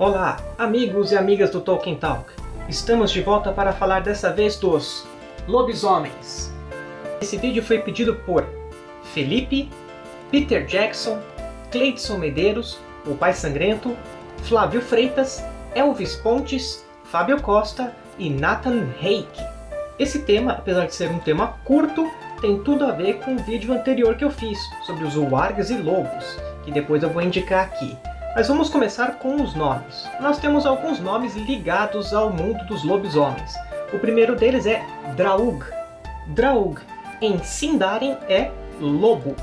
Olá, amigos e amigas do Tolkien Talk. Estamos de volta para falar dessa vez dos lobisomens. Esse vídeo foi pedido por Felipe, Peter Jackson, Cleidson Medeiros, o Pai Sangrento, Flávio Freitas, Elvis Pontes, Fábio Costa e Nathan Reik. Esse tema, apesar de ser um tema curto, tem tudo a ver com o vídeo anterior que eu fiz sobre os wargs e lobos, que depois eu vou indicar aqui. Mas vamos começar com os nomes. Nós temos alguns nomes ligados ao mundo dos lobisomens. O primeiro deles é Draug. Draug, em Sindarin, é lobo.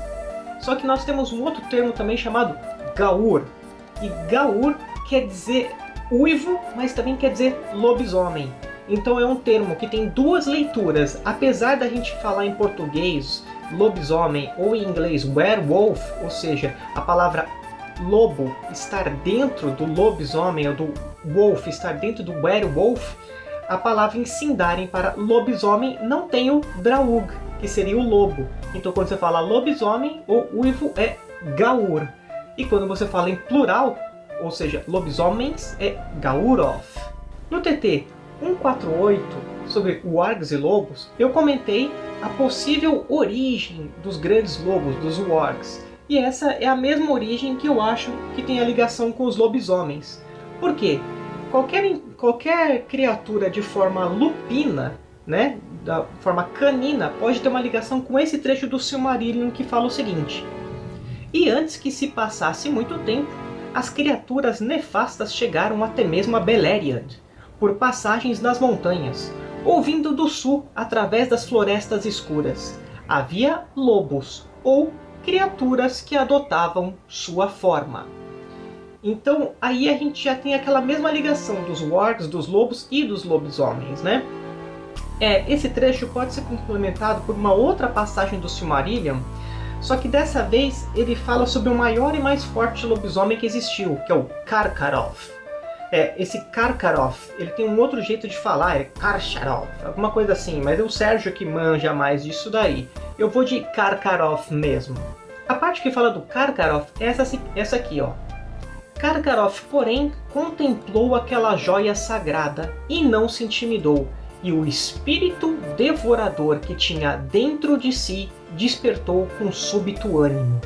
Só que nós temos um outro termo também chamado Gaur. E Gaur quer dizer uivo, mas também quer dizer lobisomem. Então é um termo que tem duas leituras. Apesar da gente falar em português lobisomem ou em inglês werewolf, ou seja, a palavra lobo estar dentro do lobisomem, ou do wolf estar dentro do werewolf, a palavra em Sindarin para lobisomem não tem o draug, que seria o lobo. Então quando você fala lobisomem, o uivo é gaur. E quando você fala em plural, ou seja, lobisomens, é gauroth. No TT 148, sobre wargs e lobos, eu comentei a possível origem dos grandes lobos, dos wargs. E essa é a mesma origem que eu acho que tem a ligação com os lobisomens. Por quê? Qualquer, qualquer criatura de forma lupina, né, da forma canina, pode ter uma ligação com esse trecho do Silmarillion que fala o seguinte. E antes que se passasse muito tempo, as criaturas nefastas chegaram até mesmo a Beleriand, por passagens nas montanhas, ouvindo do sul através das florestas escuras. Havia lobos, ou criaturas que adotavam sua forma. Então aí a gente já tem aquela mesma ligação dos wargs, dos lobos e dos lobisomens, né? É, esse trecho pode ser complementado por uma outra passagem do Silmarillion, só que dessa vez ele fala sobre o maior e mais forte lobisomem que existiu, que é o Karkaroth. É, esse Karkaroth, ele tem um outro jeito de falar, é Karsharov, alguma coisa assim, mas é o Sérgio que manja mais disso daí. Eu vou de Karkaroth mesmo. A parte que fala do Karkaroth é essa, essa aqui, ó. Karkaroth, porém, contemplou aquela joia sagrada e não se intimidou, e o espírito devorador que tinha dentro de si despertou com súbito ânimo.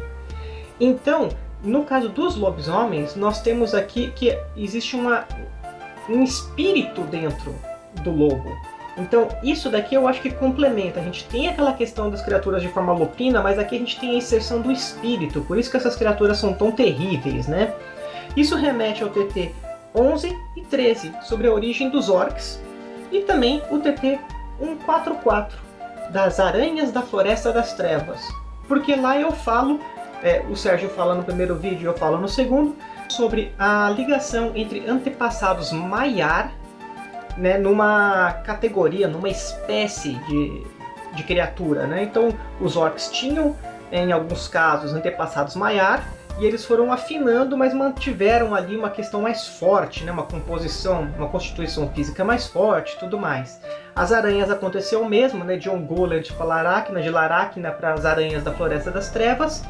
Então, no caso dos lobisomens, nós temos aqui que existe uma, um espírito dentro do lobo. Então, isso daqui eu acho que complementa. A gente tem aquela questão das criaturas de forma lupina, mas aqui a gente tem a inserção do espírito. Por isso que essas criaturas são tão terríveis, né? Isso remete ao TT 11 e 13, sobre a origem dos orcs. E também o TT 144, das aranhas da Floresta das Trevas. Porque lá eu falo é, o Sérgio fala no primeiro vídeo eu falo no segundo, sobre a ligação entre antepassados Maiar, né, numa categoria, numa espécie de, de criatura. Né? Então, os orcs tinham, em alguns casos, antepassados Maiar, e eles foram afinando, mas mantiveram ali uma questão mais forte, né? uma composição, uma constituição física mais forte tudo mais. As aranhas aconteceu o mesmo, né? de Ongoliant para Laracna, de Laracna para as aranhas da Floresta das Trevas,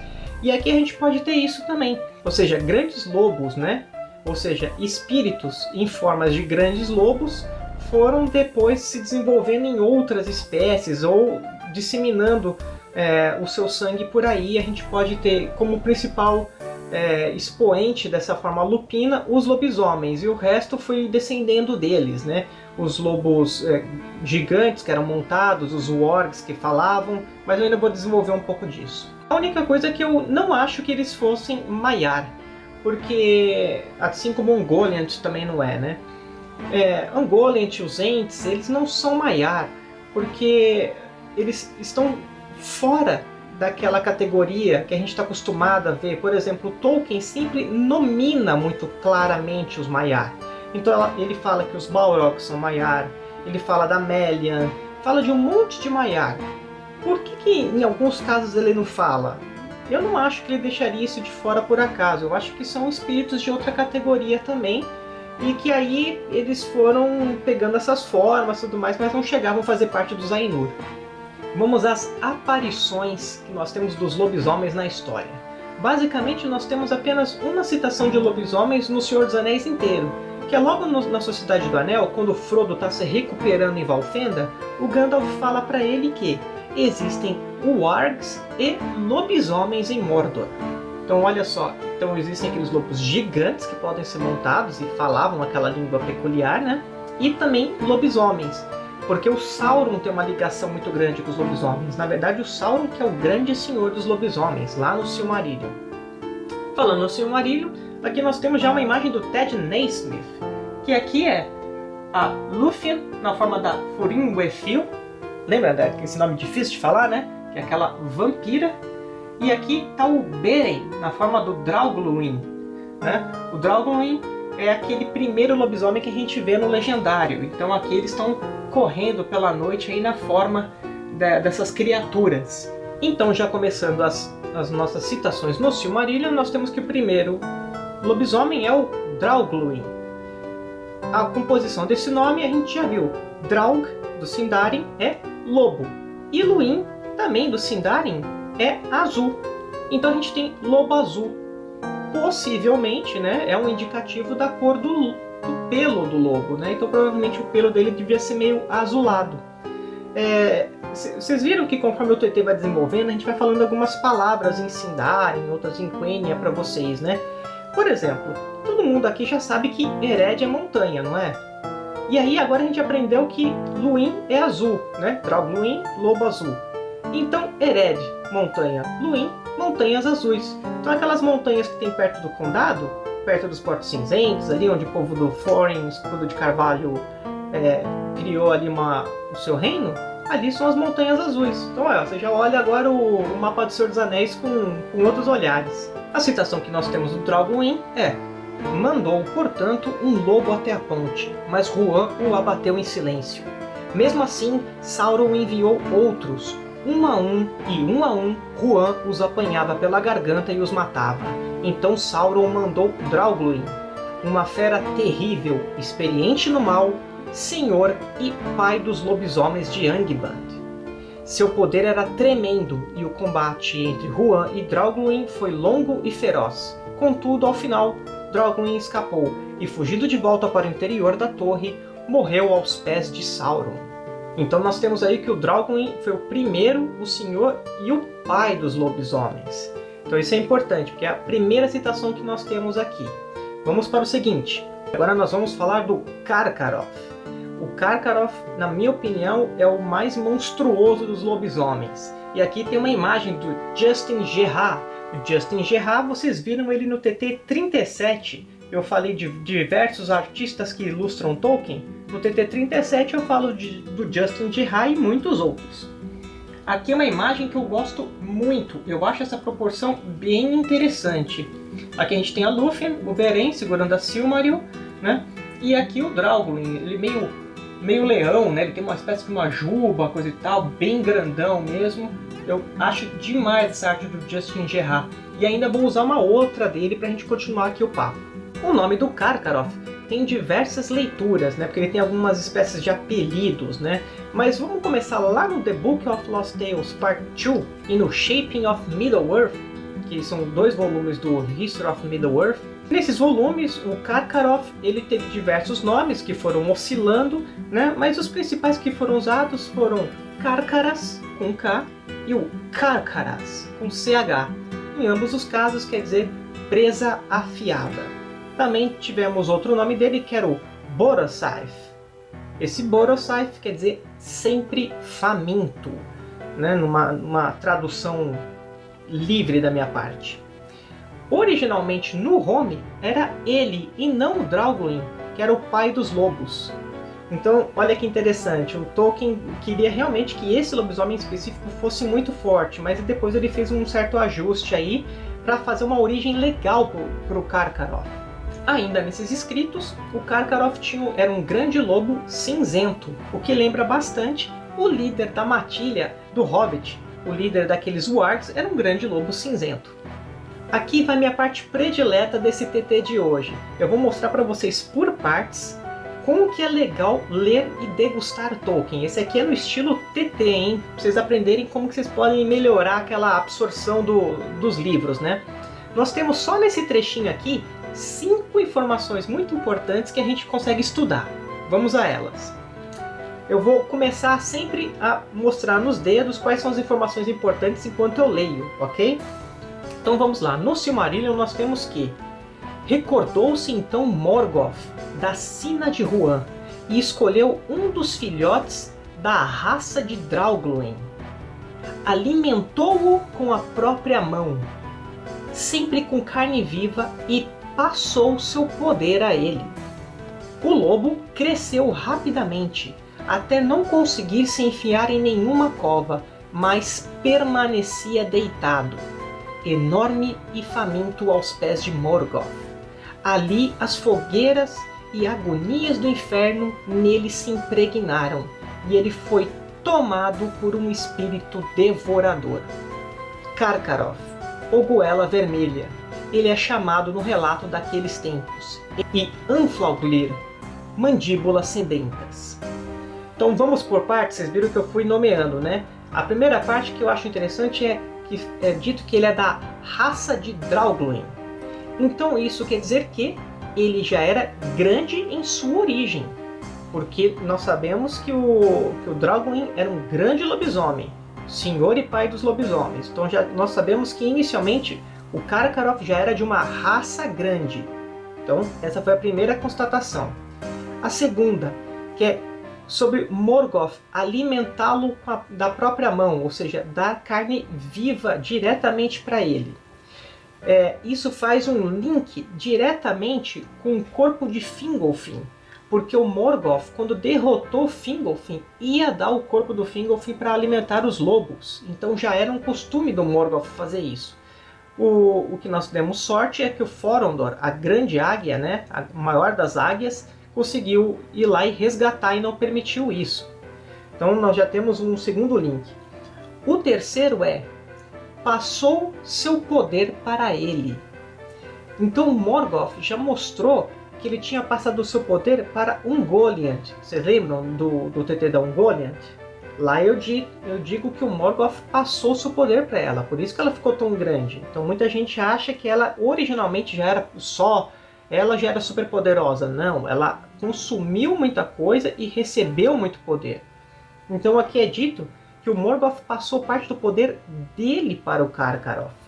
e aqui a gente pode ter isso também. Ou seja, grandes lobos, né? Ou seja, espíritos em formas de grandes lobos foram depois se desenvolvendo em outras espécies ou disseminando é, o seu sangue por aí. A gente pode ter como principal é, expoente dessa forma lupina os lobisomens e o resto foi descendendo deles, né? Os lobos é, gigantes que eram montados, os wargs que falavam, mas eu ainda vou desenvolver um pouco disso. A única coisa é que eu não acho que eles fossem Maiar, porque assim como Ungoliant também não é, né? É, Ungoliant e os Ents, eles não são Maiar, porque eles estão fora daquela categoria que a gente está acostumado a ver. Por exemplo, Tolkien sempre nomina muito claramente os Maiar. Então ele fala que os Balrog são Maiar, ele fala da Melian, fala de um monte de Maiar. Por que, que em alguns casos ele não fala? Eu não acho que ele deixaria isso de fora por acaso. Eu acho que são espíritos de outra categoria também. E que aí eles foram pegando essas formas e tudo mais, mas não chegavam a fazer parte dos Ainur. Vamos às aparições que nós temos dos lobisomens na história. basicamente nós temos apenas uma citação de lobisomens no Senhor dos Anéis inteiro, que é logo no, na Sociedade do Anel, quando Frodo está se recuperando em Valfenda, o Gandalf fala para ele que existem wargs e lobisomens em Mordor. Então olha só, então existem aqueles lobos gigantes que podem ser montados e falavam aquela língua peculiar, né? E também lobisomens, porque o Sauron tem uma ligação muito grande com os lobisomens. Na verdade, o Sauron que é o grande senhor dos lobisomens, lá no Silmarillion. Falando no Silmarillion, aqui nós temos já uma imagem do Ted Naismith, que aqui é a Lúthien na forma da Furinwefil, lembra desse nome difícil de falar, né? Que é aquela vampira. E aqui está o Beren na forma do Draugluin. Né? O Draugluin é aquele primeiro lobisomem que a gente vê no Legendário. Então aqui eles estão correndo pela noite aí na forma de, dessas criaturas. Então já começando as, as nossas citações no Silmarillion, nós temos que o primeiro lobisomem é o Draugluin. A composição desse nome a gente já viu. Draug, do Sindarin, é lobo. E Luin, também do Sindarin, é azul. Então a gente tem lobo azul. Possivelmente, né, é um indicativo da cor do, do pelo do lobo, né? Então provavelmente o pelo dele devia ser meio azulado. É, vocês viram que conforme o TT vai desenvolvendo, a gente vai falando algumas palavras em Sindarin, outras em Quenya para vocês, né? Por exemplo, todo mundo aqui já sabe que Ered é montanha, não é? E aí agora a gente aprendeu que Luin é azul, né? Draug Luin, lobo azul. Então Ered, montanha. Luin, montanhas azuis. Então aquelas montanhas que tem perto do condado, perto dos Portos Cinzentos, ali onde o povo do Thorin, escudo de carvalho, é, criou ali uma, o seu reino, ali são as montanhas azuis. Então ó, você já olha agora o, o mapa do Senhor dos Anéis com, com outros olhares. A citação que nós temos do Draugluin é Mandou, portanto, um lobo até a ponte, mas Juan o abateu em silêncio. Mesmo assim, Sauron enviou outros. Um a um, e um a um, Juan os apanhava pela garganta e os matava. Então Sauron mandou Draugluin, uma fera terrível, experiente no mal, senhor e pai dos lobisomens de Angband. Seu poder era tremendo e o combate entre Juan e Draugluin foi longo e feroz. Contudo, ao final, Drogon escapou e, fugindo de volta para o interior da torre, morreu aos pés de Sauron. Então nós temos aí que o Drogon foi o primeiro, o senhor e o pai dos lobisomens. Então isso é importante, porque é a primeira citação que nós temos aqui. Vamos para o seguinte. Agora nós vamos falar do Karkaroff. O Karkaroff, na minha opinião, é o mais monstruoso dos lobisomens. E aqui tem uma imagem do Justin Gerard, Justin Gerard, vocês viram ele no TT 37. Eu falei de diversos artistas que ilustram Tolkien. No TT 37 eu falo de, do Justin Gerard e muitos outros. Aqui é uma imagem que eu gosto muito. Eu acho essa proporção bem interessante. Aqui a gente tem a Lúthien, o Beren segurando a Silmaril, né? E aqui o Draugluin, ele meio meio leão, né? Ele tem uma espécie de uma juba, coisa e tal, bem grandão mesmo. Eu acho demais essa arte do Justin Gerard. E ainda vou usar uma outra dele para a gente continuar aqui o papo. O nome do Karkaroff tem diversas leituras, né? Porque ele tem algumas espécies de apelidos, né? Mas vamos começar lá no The Book of Lost Tales Part 2 e no Shaping of Middle-earth, que são dois volumes do History of Middle-earth. Nesses volumes, o Karkaroff ele teve diversos nomes que foram oscilando, né? Mas os principais que foram usados foram Karkaras, com K, e o Karkaras, com CH. Em ambos os casos quer dizer presa afiada. Também tivemos outro nome dele que era o Borosaif. Esse Borosaif quer dizer sempre faminto, né? numa, numa tradução livre da minha parte. Originalmente no Home era ele e não o Draugluin, que era o pai dos lobos. Então, olha que interessante, o Tolkien queria realmente que esse lobisomem específico fosse muito forte, mas depois ele fez um certo ajuste aí para fazer uma origem legal para o Karkaroff. Ainda nesses escritos, o Karkaroff era um grande lobo cinzento, o que lembra bastante o líder da matilha do Hobbit. O líder daqueles wargs era um grande lobo cinzento. Aqui vai minha parte predileta desse TT de hoje. Eu vou mostrar para vocês por partes como que é legal ler e degustar Tolkien. Esse aqui é no estilo TT, hein? Pra vocês aprenderem como que vocês podem melhorar aquela absorção do, dos livros, né? Nós temos só nesse trechinho aqui cinco informações muito importantes que a gente consegue estudar. Vamos a elas. Eu vou começar sempre a mostrar nos dedos quais são as informações importantes enquanto eu leio, ok? Então vamos lá. No Silmarillion nós temos que Recordou-se então Morgoth da Sina de Huan e escolheu um dos filhotes da raça de Draugluin. Alimentou-o com a própria mão, sempre com carne viva, e passou seu poder a ele. O lobo cresceu rapidamente, até não conseguir se enfiar em nenhuma cova, mas permanecia deitado, enorme e faminto aos pés de Morgoth. Ali as fogueiras e agonias do inferno nele se impregnaram, e ele foi tomado por um espírito devorador. Karkaroth, ou Goela Vermelha, ele é chamado no relato daqueles tempos, e Anflauglir, mandíbulas sedentas. Então vamos por partes, vocês viram que eu fui nomeando, né? A primeira parte que eu acho interessante é que é dito que ele é da raça de Draugluin. Então isso quer dizer que ele já era grande em sua origem, porque nós sabemos que o, que o Draugluin era um grande lobisomem, senhor e pai dos lobisomens. Então já, nós sabemos que inicialmente o Karkaroff já era de uma raça grande. Então essa foi a primeira constatação. A segunda, que é sobre Morgoth alimentá-lo da própria mão, ou seja, dar carne viva diretamente para ele. É, isso faz um link diretamente com o corpo de Fingolfin, porque o Morgoth, quando derrotou Fingolfin, ia dar o corpo do Fingolfin para alimentar os lobos. Então já era um costume do Morgoth fazer isso. O, o que nós demos sorte é que o Forondor, a grande águia, né, a maior das águias, conseguiu ir lá e resgatar e não permitiu isso. Então nós já temos um segundo link. O terceiro é passou seu poder para ele. Então Morgoth já mostrou que ele tinha passado seu poder para Ungoliant. Vocês lembram do, do TT da Ungoliant? Lá eu digo, eu digo que o Morgoth passou seu poder para ela, por isso que ela ficou tão grande. Então muita gente acha que ela originalmente já era só, ela já era super poderosa. Não, ela consumiu muita coisa e recebeu muito poder. Então aqui é dito que o Morgoth passou parte do poder dele para o Karkaroth.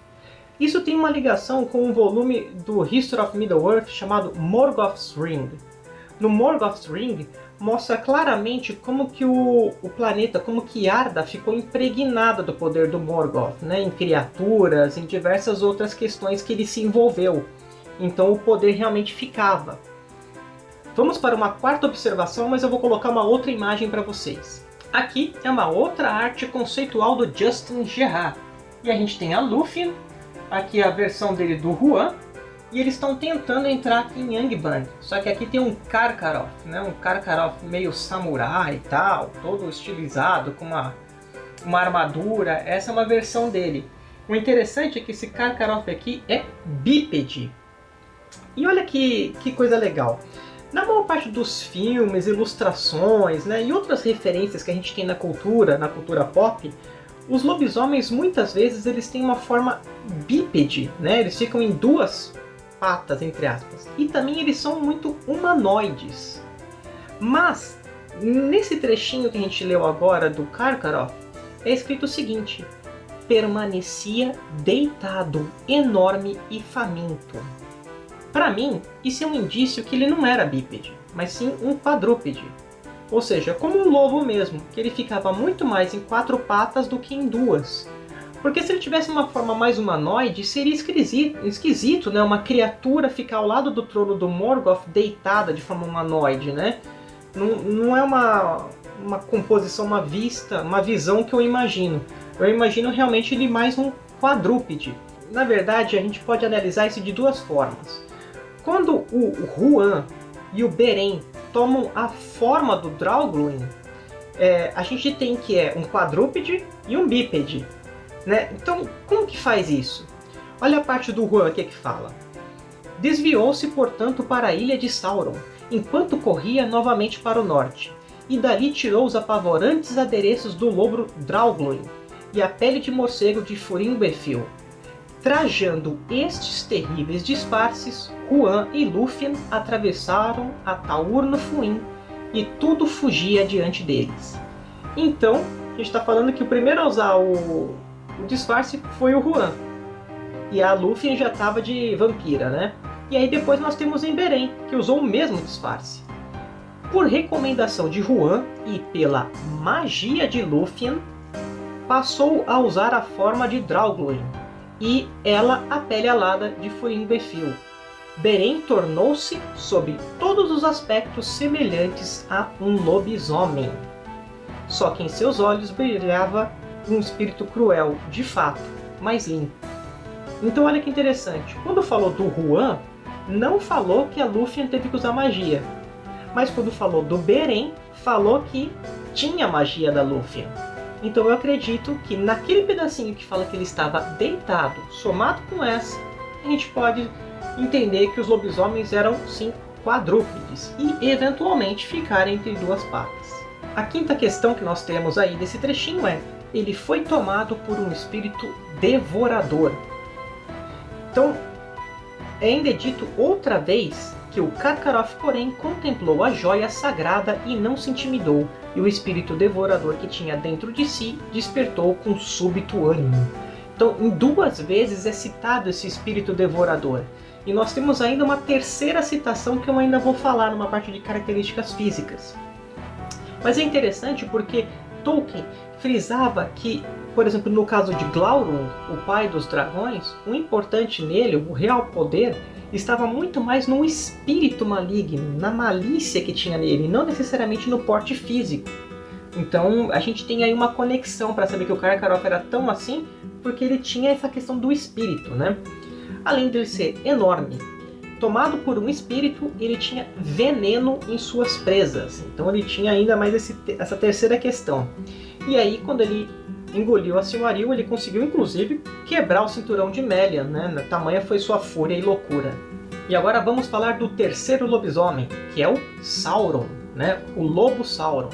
Isso tem uma ligação com um volume do History of Middle-earth chamado Morgoth's Ring. No Morgoth's Ring mostra claramente como que o, o planeta, como que Arda ficou impregnada do poder do Morgoth, né? em criaturas, em diversas outras questões que ele se envolveu. Então o poder realmente ficava. Vamos para uma quarta observação, mas eu vou colocar uma outra imagem para vocês. Aqui é uma outra arte conceitual do Justin Gerard. E a gente tem a Luffy, aqui a versão dele do Juan, e eles estão tentando entrar em Yangbang. Só que aqui tem um Karkaroff, né? um Karkaroff meio samurai e tal, todo estilizado, com uma, uma armadura. Essa é uma versão dele. O interessante é que esse Karkaroff aqui é bípede. E olha que, que coisa legal. Na maior parte dos filmes, ilustrações né, e outras referências que a gente tem na cultura, na cultura pop, os lobisomens muitas vezes eles têm uma forma bípede, né? eles ficam em duas patas, entre aspas. E também eles são muito humanoides. Mas, nesse trechinho que a gente leu agora do Karkaroff, é escrito o seguinte, permanecia deitado, enorme e faminto. Para mim, isso é um indício que ele não era bípede, mas sim um quadrúpede. Ou seja, como um lobo mesmo, que ele ficava muito mais em quatro patas do que em duas. Porque se ele tivesse uma forma mais humanoide, seria esquisito, esquisito né? uma criatura ficar ao lado do trono do Morgoth deitada de forma humanoide, né? Não, não é uma, uma composição, uma vista, uma visão que eu imagino. Eu imagino realmente ele mais um quadrúpede. Na verdade, a gente pode analisar isso de duas formas. Quando o Huan e o Beren tomam a forma do Draugluin, é, a gente tem que é um quadrúpede e um bípede. Né? Então, como que faz isso? Olha a parte do Huan aqui que fala. Desviou-se, portanto, para a ilha de Sauron, enquanto corria novamente para o norte, e dali tirou os apavorantes adereços do lobo Draugluin e a pele de morcego de Furim Befil, Trajando estes terríveis disfarces, Juan e Lúthien atravessaram a Taurno Fuim e tudo fugia diante deles. Então, a gente está falando que o primeiro a usar o, o disfarce foi o Juan. E a Lúthien já estava de vampira, né? E aí depois nós temos Emberen, que usou o mesmo disfarce. Por recomendação de Juan e pela magia de Lúthien, passou a usar a forma de Draugluin, e ela a pele alada de Furin Befil. Beren tornou-se, sob todos os aspectos, semelhantes a um lobisomem. Só que em seus olhos brilhava um espírito cruel, de fato, mas limpo. Então olha que interessante, quando falou do Juan, não falou que a Lúthien teve que usar magia. Mas quando falou do Beren, falou que tinha magia da Lúthien. Então eu acredito que naquele pedacinho que fala que ele estava deitado, somado com essa, a gente pode entender que os lobisomens eram sim quadrúpedes e eventualmente ficar entre duas patas. A quinta questão que nós temos aí desse trechinho é ele foi tomado por um espírito devorador. Então, é ainda dito outra vez que o Karkaroff, porém, contemplou a joia sagrada e não se intimidou, e o espírito devorador que tinha dentro de si despertou com súbito ânimo. Então, em duas vezes é citado esse espírito devorador. E nós temos ainda uma terceira citação que eu ainda vou falar numa parte de características físicas. Mas é interessante porque Tolkien frisava que, por exemplo, no caso de Glaurung, o pai dos dragões, o importante nele, o real poder, estava muito mais no espírito maligno, na malícia que tinha nele, não necessariamente no porte físico. Então a gente tem aí uma conexão para saber que o Karkaroff era tão assim, porque ele tinha essa questão do espírito, né? Além de ele ser enorme, tomado por um espírito, ele tinha veneno em suas presas. Então ele tinha ainda mais esse, essa terceira questão. E aí quando ele engoliu a Silmaril, ele conseguiu inclusive quebrar o cinturão de Melian, né? Tamanha foi sua fúria e loucura. E agora vamos falar do terceiro lobisomem, que é o Sauron, né? O Lobo Sauron.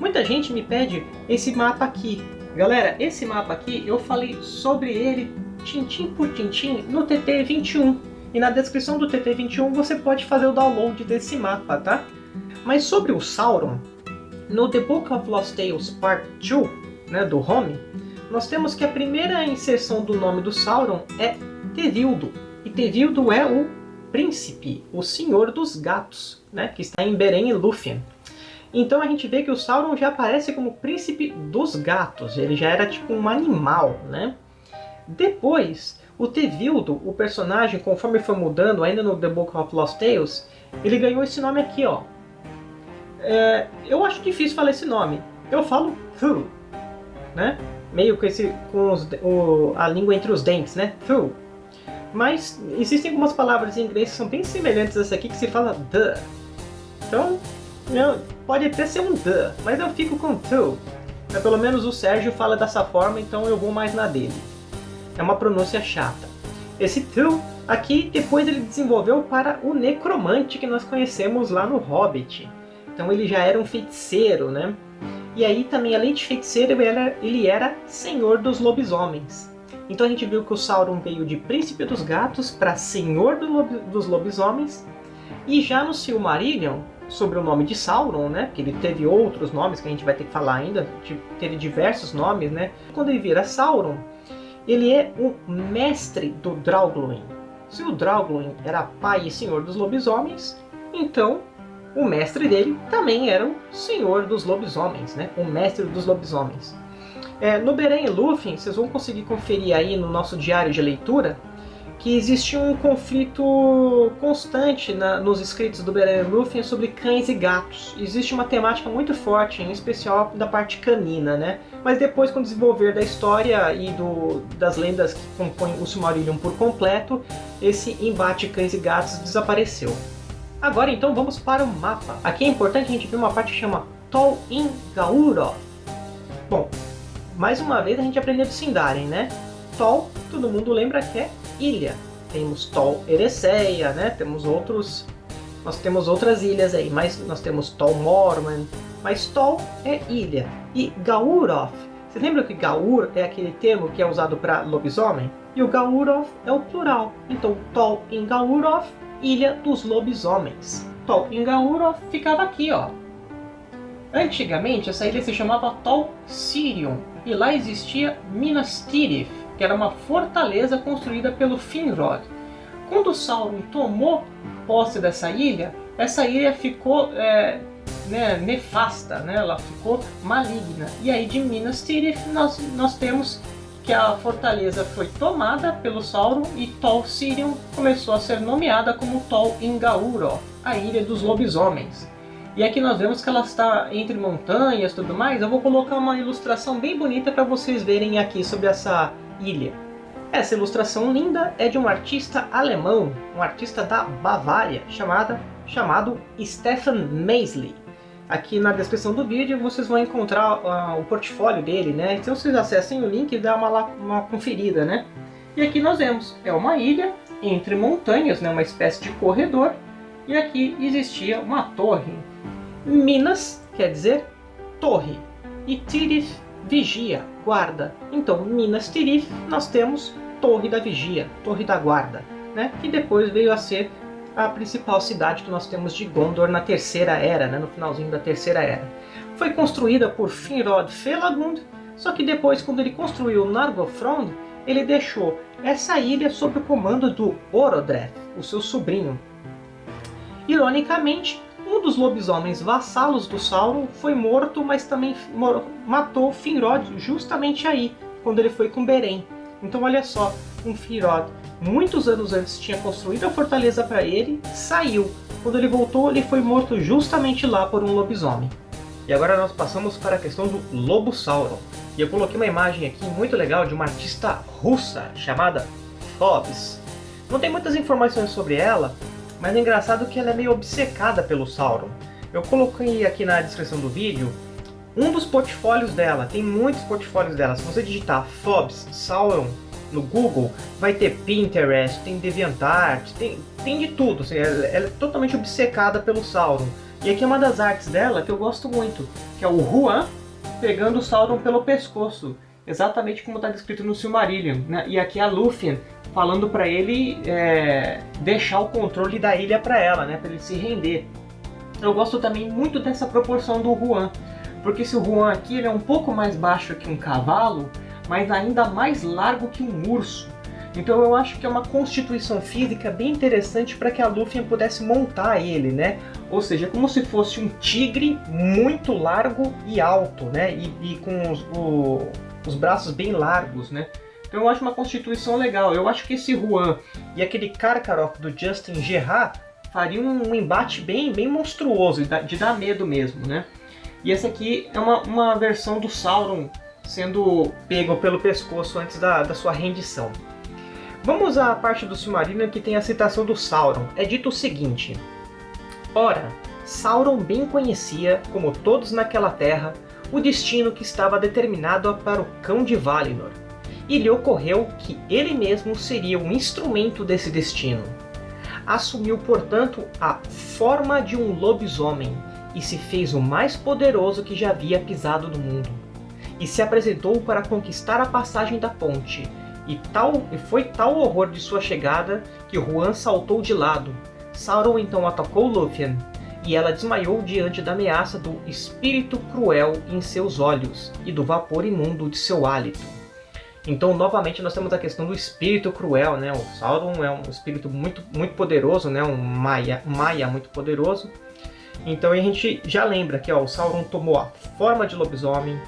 Muita gente me pede esse mapa aqui. Galera, esse mapa aqui eu falei sobre ele tintim por tintim no TT21. E na descrição do TT21 você pode fazer o download desse mapa, tá? Mas sobre o Sauron, no The Book of Lost Tales Part 2, né, do Home, nós temos que a primeira inserção do nome do Sauron é Tevildo. E Tevildo é o príncipe, o senhor dos gatos, né, que está em Beren e Lúthien. Então a gente vê que o Sauron já aparece como príncipe dos gatos, ele já era tipo um animal, né? Depois, o Tevildo, o personagem, conforme foi mudando, ainda no The Book of Lost Tales, ele ganhou esse nome aqui, ó. É, eu acho difícil falar esse nome. Eu falo Thu, né? Meio com, esse, com os, o, a língua entre os dentes, né? Through. Mas existem algumas palavras em inglês que são bem semelhantes a essa aqui, que se fala the. Então, eu, pode até ser um the, mas eu fico com to. Mas pelo menos o Sérgio fala dessa forma, então eu vou mais na dele. É uma pronúncia chata. Esse to aqui, depois ele desenvolveu para o necromante que nós conhecemos lá no Hobbit. Então ele já era um feiticeiro, né? E aí também, além de feiticeiro, ele era, ele era senhor dos lobisomens. Então a gente viu que o Sauron veio de príncipe dos gatos para senhor do lob, dos lobisomens. E já no Silmarillion, sobre o nome de Sauron, né? Que ele teve outros nomes que a gente vai ter que falar ainda, teve diversos nomes, né? Quando ele vira Sauron, ele é o mestre do Draugluin. Se o Draugluin era pai e senhor dos lobisomens, então o mestre dele também era o senhor dos lobisomens, né? o mestre dos lobisomens. É, no Beren e Lúthien, vocês vão conseguir conferir aí no nosso diário de leitura que existe um conflito constante na, nos escritos do Beren Lúthien sobre cães e gatos. Existe uma temática muito forte, em especial da parte canina, né? Mas depois, com o desenvolver da história e do, das lendas que compõem o Silmarillion por completo, esse embate cães e gatos desapareceu. Agora então vamos para o mapa. Aqui é importante a gente ver uma parte que chama Tol in Gauroth. Bom, mais uma vez a gente aprendeu de Sindarin, né? Tol, todo mundo lembra que é ilha. Temos Tol Eressëa, né? Temos outros... Nós temos outras ilhas aí, mas nós temos Tol Mormon, mas Tol é ilha. E Gauroth Você lembra que Gaur é aquele termo que é usado para lobisomem? E o Gauroth é o plural. Então, Tol em Gauroth, Ilha dos Lobisomens. Tol em Gauroth ficava aqui, ó. Antigamente, essa ilha se chamava Tol Sirion, e lá existia Minas Tirith, que era uma fortaleza construída pelo Finrod. Quando Sauron tomou posse dessa ilha, essa ilha ficou é, né, nefasta, né? ela ficou maligna. E aí de Minas Tirith nós, nós temos que a fortaleza foi tomada pelo Sauron e Tol Sirion começou a ser nomeada como Tol Ingauro, a Ilha dos Lobisomens. E aqui nós vemos que ela está entre montanhas e tudo mais. Eu vou colocar uma ilustração bem bonita para vocês verem aqui sobre essa ilha. Essa ilustração linda é de um artista alemão, um artista da Bavária, chamada, chamado Stefan Maisley. Aqui na descrição do vídeo vocês vão encontrar uh, o portfólio dele, né? Então vocês acessem o link e dá uma, uma conferida, né? E aqui nós vemos, é uma ilha entre montanhas, né? uma espécie de corredor, e aqui existia uma torre. Minas quer dizer torre, e Tirith, vigia, guarda. Então, Minas Tirith, nós temos Torre da Vigia, Torre da Guarda, né? que depois veio a ser a principal cidade que nós temos de Gondor na Terceira Era, né, no finalzinho da Terceira Era. Foi construída por Finrod Felagund, só que depois, quando ele construiu Nargothrond, ele deixou essa ilha sob o comando do Orodreth, o seu sobrinho. Ironicamente, um dos lobisomens vassalos do Sauron foi morto, mas também matou Finrod justamente aí, quando ele foi com Beren. Então olha só, um Finrod muitos anos antes tinha construído a fortaleza para ele, saiu. Quando ele voltou, ele foi morto justamente lá por um lobisomem. E agora nós passamos para a questão do Lobo Sauron. E eu coloquei uma imagem aqui muito legal de uma artista russa chamada Fobbs. Não tem muitas informações sobre ela, mas é engraçado que ela é meio obcecada pelo Sauron. Eu coloquei aqui na descrição do vídeo um dos portfólios dela, tem muitos portfólios dela. Se você digitar Fobbs Sauron no Google, vai ter Pinterest, tem DeviantArt, tem, tem de tudo. Assim, ela, ela, é totalmente obcecada pelo Sauron. E aqui é uma das artes dela que eu gosto muito, que é o Juan pegando o Sauron pelo pescoço. Exatamente como está descrito no Silmarillion. Né? E aqui a Lúthien falando para ele é, deixar o controle da ilha para ela, né? para ele se render. Eu gosto também muito dessa proporção do Juan, porque se o Juan aqui ele é um pouco mais baixo que um cavalo, mas ainda mais largo que um urso. Então eu acho que é uma constituição física bem interessante para que a Lúthien pudesse montar ele, né? Ou seja, como se fosse um tigre muito largo e alto, né? E, e com os, o, os braços bem largos, né? Então eu acho uma constituição legal. Eu acho que esse Juan e aquele Karkaroff do Justin Gerard fariam um embate bem, bem monstruoso, de dar medo mesmo, né? E essa aqui é uma, uma versão do Sauron sendo pego pelo pescoço antes da, da sua rendição. Vamos à parte do Silmarillion que tem a citação do Sauron. É dito o seguinte. Ora, Sauron bem conhecia, como todos naquela terra, o destino que estava determinado para o Cão de Valinor, e lhe ocorreu que ele mesmo seria um instrumento desse destino. Assumiu, portanto, a forma de um lobisomem, e se fez o mais poderoso que já havia pisado no mundo e se apresentou para conquistar a passagem da ponte, e, tal, e foi tal o horror de sua chegada que Juan saltou de lado. Sauron então atacou Lúthien, e ela desmaiou diante da ameaça do espírito cruel em seus olhos e do vapor imundo de seu hálito. Então, novamente, nós temos a questão do espírito cruel, né? O Sauron é um espírito muito, muito poderoso, né? Um Maia, Maia muito poderoso. Então, a gente já lembra que ó, o Sauron tomou a forma de lobisomem,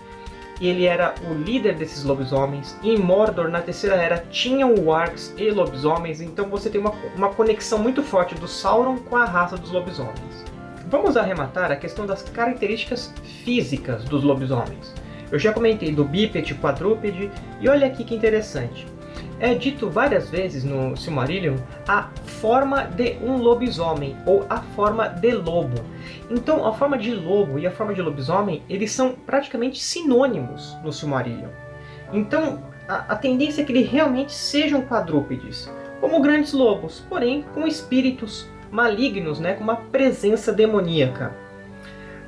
ele era o líder desses lobisomens. E em Mordor, na Terceira Era, tinham wargs e lobisomens, então você tem uma, uma conexão muito forte do Sauron com a raça dos lobisomens. Vamos arrematar a questão das características físicas dos lobisomens. Eu já comentei do bípede, quadrúpede, e olha aqui que interessante é dito várias vezes no Silmarillion a forma de um lobisomem, ou a forma de lobo. Então a forma de lobo e a forma de lobisomem, eles são praticamente sinônimos no Silmarillion. Então a, a tendência é que eles realmente sejam quadrúpedes, como grandes lobos, porém com espíritos malignos, né, com uma presença demoníaca.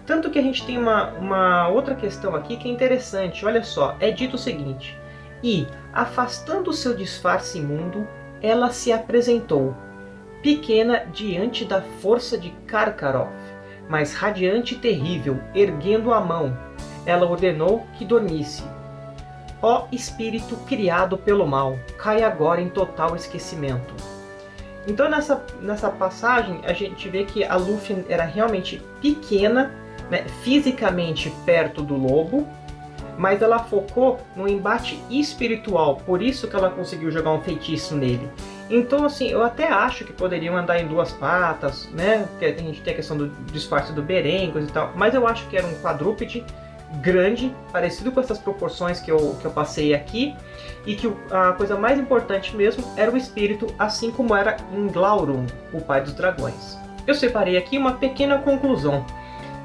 Tanto que a gente tem uma, uma outra questão aqui que é interessante. Olha só, é dito o seguinte. E, afastando o seu disfarce imundo, ela se apresentou, pequena diante da força de Karkaroff, mas radiante e terrível, erguendo a mão. Ela ordenou que dormisse. Ó espírito criado pelo mal, cai agora em total esquecimento. Então nessa, nessa passagem a gente vê que a Luffy era realmente pequena, né, fisicamente perto do lobo, mas ela focou no embate espiritual, por isso que ela conseguiu jogar um feitiço nele. Então, assim, eu até acho que poderiam andar em duas patas, né? Porque a gente tem a questão do disfarce do Beren, e tal. Mas eu acho que era um quadrúpede grande, parecido com essas proporções que eu, que eu passei aqui, e que a coisa mais importante mesmo era o espírito, assim como era em Glaurung, o pai dos dragões. Eu separei aqui uma pequena conclusão.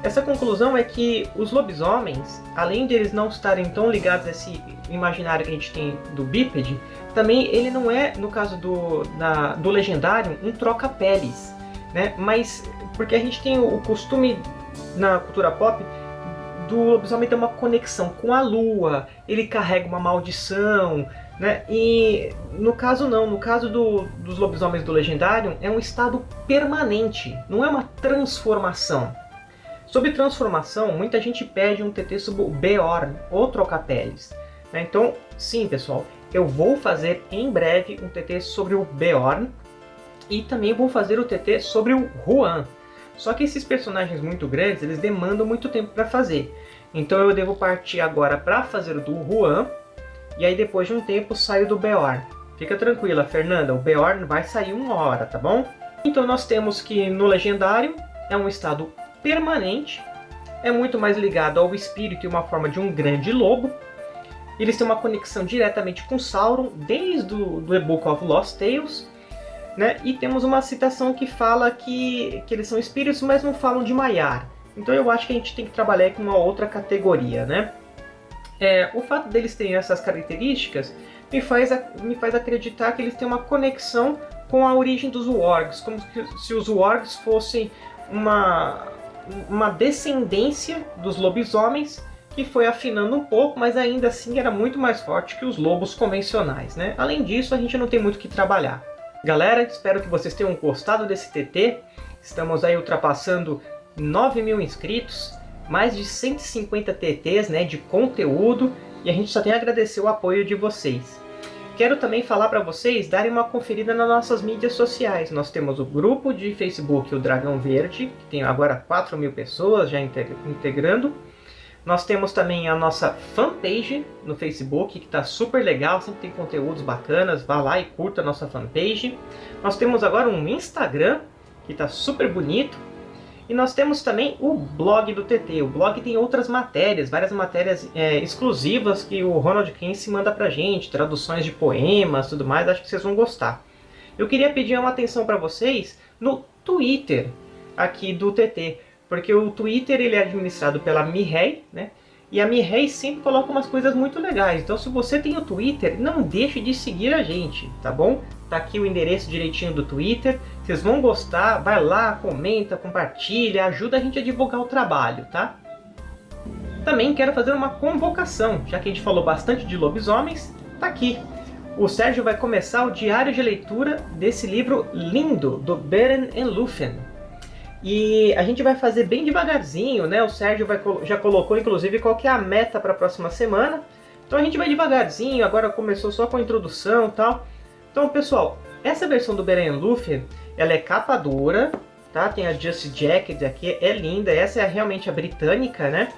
Essa conclusão é que os lobisomens, além de eles não estarem tão ligados a esse imaginário que a gente tem do bípede, também ele não é, no caso do, na, do legendário, um troca-peles. Né? Mas porque a gente tem o costume na cultura pop do lobisomem ter uma conexão com a lua, ele carrega uma maldição, né? E no caso não, no caso do, dos lobisomens do Legendário, é um estado permanente, não é uma transformação. Sobre transformação, muita gente pede um TT sobre o Beorn, ou Trocapeles. Né? Então, sim pessoal, eu vou fazer em breve um TT sobre o Beorn, e também vou fazer o TT sobre o Juan, só que esses personagens muito grandes, eles demandam muito tempo para fazer. Então eu devo partir agora para fazer o do Juan, e aí depois de um tempo saio do Beorn. Fica tranquila, Fernanda, o Beorn vai sair uma hora, tá bom? Então nós temos que no Legendário é um estado permanente, é muito mais ligado ao espírito e uma forma de um grande lobo. Eles têm uma conexão diretamente com Sauron desde o do The Book of Lost Tales, né? E temos uma citação que fala que, que eles são espíritos, mas não falam de Maiar. Então eu acho que a gente tem que trabalhar com uma outra categoria, né? É, o fato deles terem essas características me faz, me faz acreditar que eles têm uma conexão com a origem dos Wargs, como se os Wargs fossem uma, uma descendência dos lobisomens que foi afinando um pouco, mas ainda assim era muito mais forte que os lobos convencionais. Né? Além disso, a gente não tem muito o que trabalhar. Galera, espero que vocês tenham gostado desse TT. Estamos aí ultrapassando 9 mil inscritos, mais de 150 TTs né, de conteúdo, e a gente só tem a agradecer o apoio de vocês. Quero também falar para vocês darem uma conferida nas nossas mídias sociais. Nós temos o grupo de Facebook O Dragão Verde, que tem agora 4 mil pessoas já integrando. Nós temos também a nossa fanpage no Facebook, que está super legal, sempre tem conteúdos bacanas, vá lá e curta a nossa fanpage. Nós temos agora um Instagram, que está super bonito. E nós temos também o blog do TT. O blog tem outras matérias, várias matérias é, exclusivas que o Ronald Kinsey manda pra gente, traduções de poemas, tudo mais, acho que vocês vão gostar. Eu queria pedir uma atenção para vocês no Twitter aqui do TT. Porque o Twitter ele é administrado pela Mihei, né? E a Mihei sempre coloca umas coisas muito legais. Então se você tem o Twitter, não deixe de seguir a gente, tá bom? Tá aqui o endereço direitinho do Twitter. Vocês vão gostar, vai lá, comenta, compartilha, ajuda a gente a divulgar o trabalho, tá? Também quero fazer uma convocação, já que a gente falou bastante de lobisomens, tá aqui. O Sérgio vai começar o diário de leitura desse livro lindo, do Beren and Lúthien. E a gente vai fazer bem devagarzinho, né? O Sérgio vai, já colocou, inclusive, qual que é a meta para a próxima semana. Então a gente vai devagarzinho, agora começou só com a introdução e tal. Então, pessoal, essa versão do Beren Luffy, ela é capa dura, tá? Tem a Just Jacket aqui, é linda. Essa é realmente a britânica, né?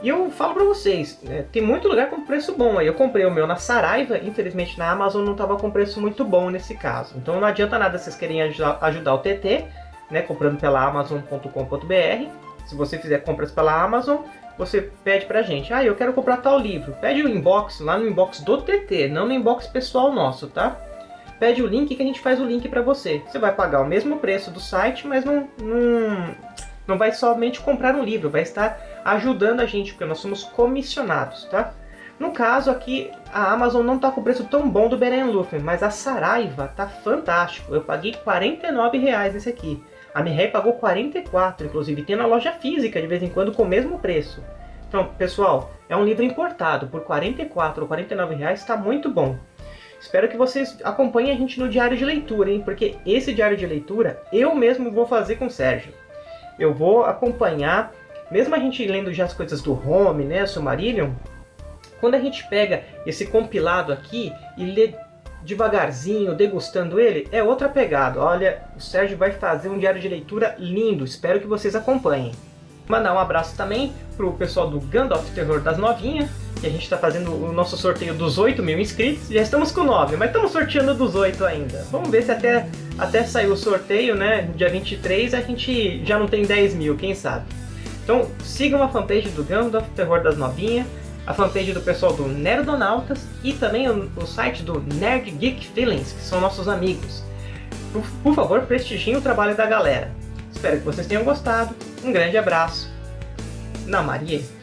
E eu falo pra vocês, né, tem muito lugar com preço bom aí. Eu comprei o meu na Saraiva, infelizmente na Amazon não estava com preço muito bom nesse caso. Então não adianta nada vocês querem ajudar, ajudar o TT, né, comprando pela Amazon.com.br. Se você fizer compras pela Amazon, você pede pra gente, ah, eu quero comprar tal livro. Pede o inbox, lá no inbox do TT, não no inbox pessoal nosso, tá? Pede o link que a gente faz o link para você. Você vai pagar o mesmo preço do site, mas não, não, não vai somente comprar um livro, vai estar ajudando a gente, porque nós somos comissionados, tá? No caso aqui, a Amazon não está com o preço tão bom do Beren Luffy, mas a Saraiva tá fantástico. Eu paguei R$ 49,00 nesse aqui. A Mireille pagou 44, inclusive tem na loja física de vez em quando com o mesmo preço. Então, pessoal, é um livro importado, por 44 ou 49 reais está muito bom. Espero que vocês acompanhem a gente no diário de leitura, hein? Porque esse diário de leitura eu mesmo vou fazer com o Sérgio. Eu vou acompanhar, mesmo a gente lendo já as coisas do Home, né, o Silmarillion, quando a gente pega esse compilado aqui e lê devagarzinho, degustando ele, é outra pegada. Olha, o Sérgio vai fazer um diário de leitura lindo, espero que vocês acompanhem. Mandar um abraço também pro pessoal do Gandalf Terror das Novinhas, que a gente está fazendo o nosso sorteio dos 8 mil inscritos. Já estamos com 9, mas estamos sorteando dos 8 ainda. Vamos ver se até, até sair o sorteio, né? Dia 23 a gente já não tem 10 mil, quem sabe. Então sigam a fanpage do Gandalf Terror das Novinhas, a fanpage do pessoal do Nerdonautas e também o, o site do Nerd Geek Feelings, que são nossos amigos. Por, por favor, prestigiem o trabalho da galera. Espero que vocês tenham gostado. Um grande abraço. Na Maria.